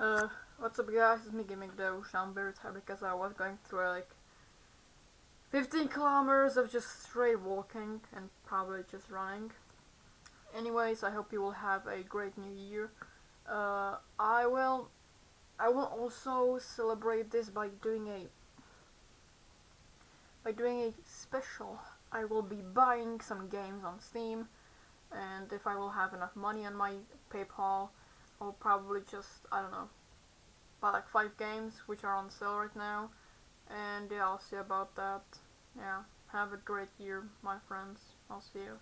Uh, what's up guys, it's me Gaming very tired because I was going through like 15 kilometers of just straight walking and probably just running. Anyways, I hope you will have a great new year. Uh, I will, I will also celebrate this by doing a, by doing a special. I will be buying some games on Steam, and if I will have enough money on my PayPal, I'll probably just, I don't know, buy like 5 games which are on sale right now. And yeah, I'll see about that. Yeah, have a great year, my friends. I'll see you.